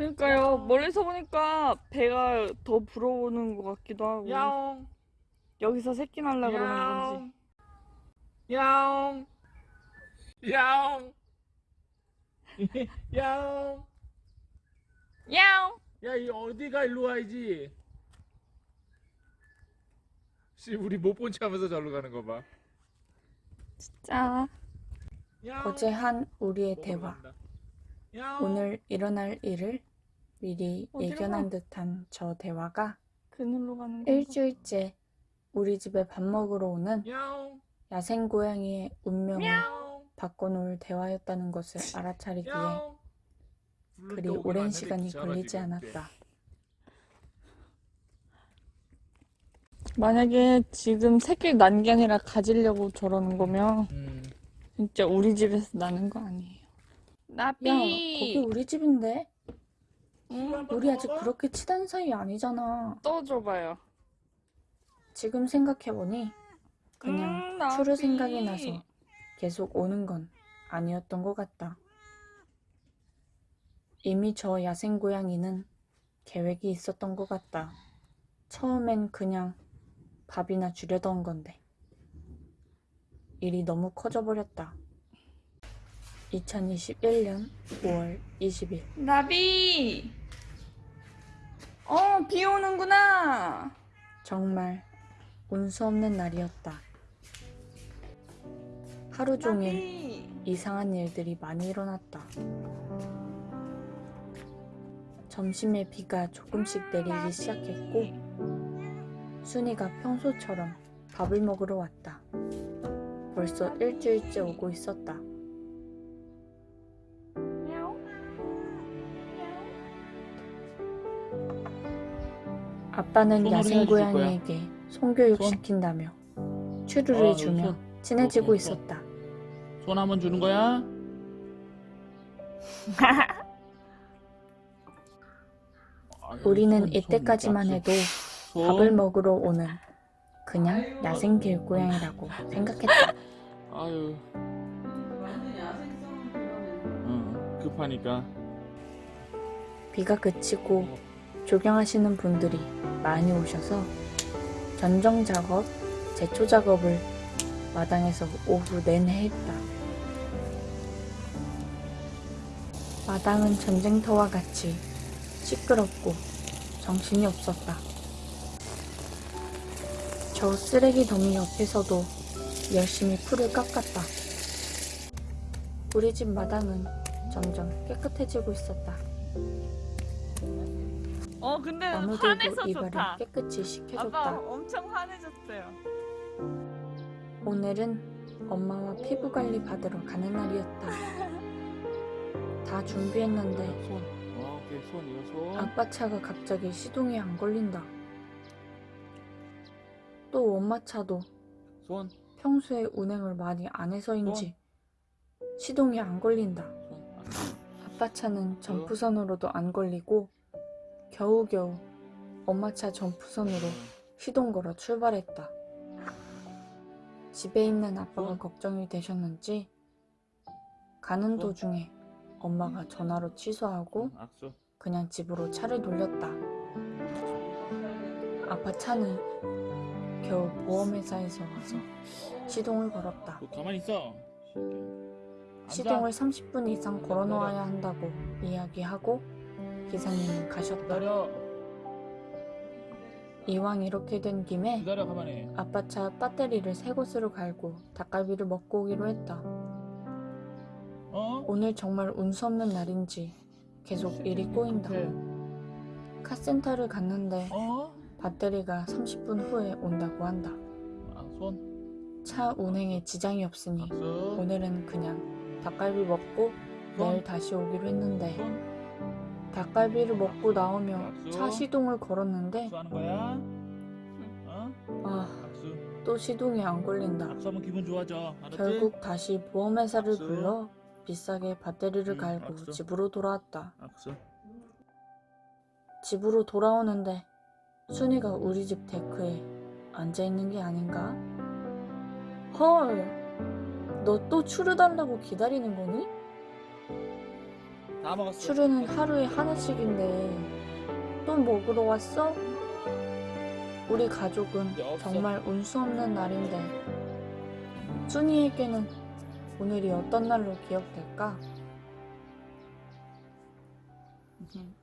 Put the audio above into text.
그러니까요. 멀리서 보니까 배가 더 불어오는 것 같기도 하고. 야옹 여기서 새끼 날라 그러는 건지. 야옹 야옹 야옹 야옹! 야 이 어디가 일로 와야지 씨 우리 못 본 체 하면서 절로 가는 거봐 짜. 어제 한 우리의 대화. 오늘 일어날 일을 미리 예견한 가? 듯한 저 대화가 그늘로 가는? 일주일째 우리 집에 밥 먹으러 오는 야옹 야생 고양이의 운명을 야옹 바꿔놓을 대화였다는 것을 알아차리기에 야옹 그리 오랜 시간이 걸리지 않았다. 만약에 지금 새끼 난 게 아니라 가지려고 저러는 거면 음. 진짜 우리 집에서 나는 거 아니에요. 나비! 야, 거기 우리 집인데? 응? 우리 아직 그렇게 친한 사이 아니잖아. 떠줘봐요. 지금 생각해보니 그냥 음. 추루 생각이 나서 계속 오는 건 아니었던 것 같다. 이미 저 야생 고양이는 계획이 있었던 것 같다. 처음엔 그냥 밥이나 주려던 건데. 일이 너무 커져버렸다. 2021년 5월 20일. 나비! 어, 비 오는구나! 정말 운수 없는 날이었다. 하루 종일 나비! 이상한 일들이 많이 일어났다. 점심에 비가 조금씩 내리기 시작했고, 순이가 평소처럼 밥을 먹으러 왔다. 벌써 일주일째 오고 있었다. 아빠는 야생. 고양이에게 손교육 손. 시킨다며 추루를 어, 주며 손. 친해지고 어, 손. 있었다. 손 한 번 주는 거야? 우리는 이때까지만 손, 해도 손. 밥을 먹으러 오는 그냥 야생 길고양이라고 생각했다. 아유. 응, 급하니까 비가 그치고 조경하시는 분들이 많이 오셔서 전정 작업, 제초 작업을 마당에서 오후 내내 했다. 마당은 전쟁터와 같이 시끄럽고 정신이 없었다. 저 쓰레기 더미 옆에서도 열심히 풀을 깎았다. 우리 집 마당은 점점 깨끗해지고 있었다. 어, 근데 이발을 좋다. 깨끗이 아빠 시켜줬다. 엄청 환해졌어요. 오늘은 엄마와 피부 관리 받으러 가는 날이었다. 다 준비했는데 손 어, 오케이 손 이거 손 아빠 차가 갑자기 시동이 안 걸린다. 또 엄마 차도 손, 평소에 운행을 많이 안 해서인지 시동이 안 걸린다. 손. 아빠 차는 점프선으로도 안 걸리고 겨우겨우 엄마 차 점프선으로 시동 걸어 출발했다. 집에 있는 아빠가 어? 걱정이 되셨는지 가는 어? 도중에 엄마가 전화로 취소하고 그냥 집으로 차를 돌렸다. 아빠 차는 겨우 보험회사에서 와서 시동을 걸었다. 앉아. 시동을 30분 이상 걸어놓아야 한다고 이야기하고 기사님은 가셨다. 이왕 이렇게 된 김에 아빠 차 배터리를 새 곳으로 갈고 닭갈비를 먹고 오기로 했다. 어? 오늘 정말 운수 없는 날인지 계속 일이 꼬인다. 카센터를 갔는데 어? 배터리가 30분 후에 온다고 한다. 아, 손차 운행에 지장이 없으니 오늘은 그냥 닭갈비 먹고 내일 다시 오기로 했는데 손 닭갈비를 먹고 나오며 차 시동을 걸었는데 거야? 어? 아, 또 시동이 안 걸린다. 결국 다시 보험회사를. 불러 비싸게 배터리를 응, 갈고. 집으로 돌아왔다. 집으로 돌아오는데 순이가 우리 집 데크에 앉아 있는 게 아닌가? 헐, 너 또 추르 달라고 기다리는 거니? 술은 하루에 하나씩인데 또 먹으러 왔어? 우리 가족은. 정말 운수 없는 날인데 순이에게는 오늘이 어떤 날로 기억될까? 음.